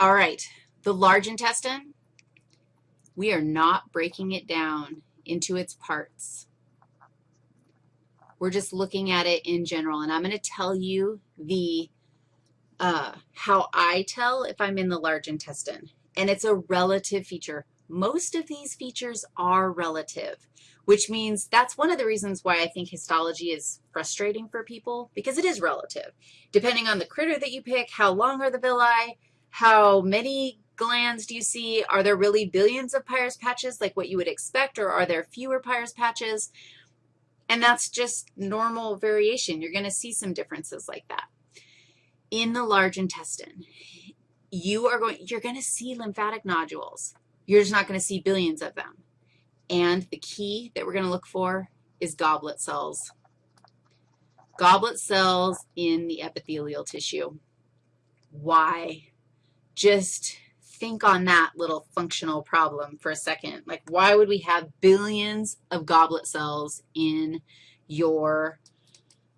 All right, the large intestine, we are not breaking it down into its parts. We're just looking at it in general, and I'm going to tell you the uh, how I tell if I'm in the large intestine, and it's a relative feature. Most of these features are relative, which means that's one of the reasons why I think histology is frustrating for people, because it is relative. Depending on the critter that you pick, how long are the villi, how many glands do you see? Are there really billions of Peyer's patches like what you would expect, or are there fewer Peyer's patches? And that's just normal variation. You're going to see some differences like that. In the large intestine, you are going, you're going to see lymphatic nodules. You're just not going to see billions of them. And the key that we're going to look for is goblet cells. Goblet cells in the epithelial tissue. Why? Just think on that little functional problem for a second. Like, why would we have billions of goblet cells in your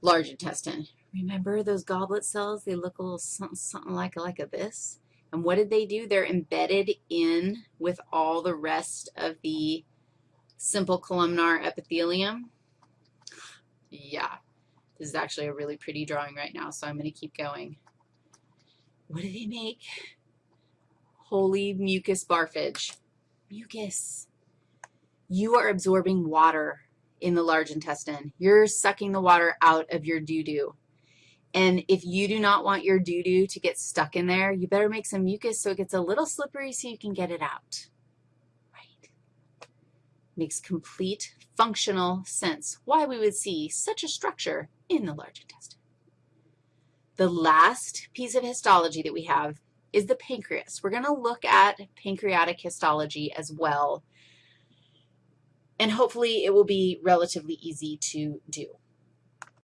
large intestine? Remember those goblet cells? They look a little something, something like, like a this. And what did they do? They're embedded in with all the rest of the simple columnar epithelium. Yeah, this is actually a really pretty drawing right now, so I'm going to keep going. What do they make? Holy mucus barfage. Mucus. You are absorbing water in the large intestine. You're sucking the water out of your doo-doo. And if you do not want your doo-doo to get stuck in there, you better make some mucus so it gets a little slippery so you can get it out. Right. Makes complete functional sense why we would see such a structure in the large intestine. The last piece of histology that we have is the pancreas. We're going to look at pancreatic histology as well, and hopefully it will be relatively easy to do.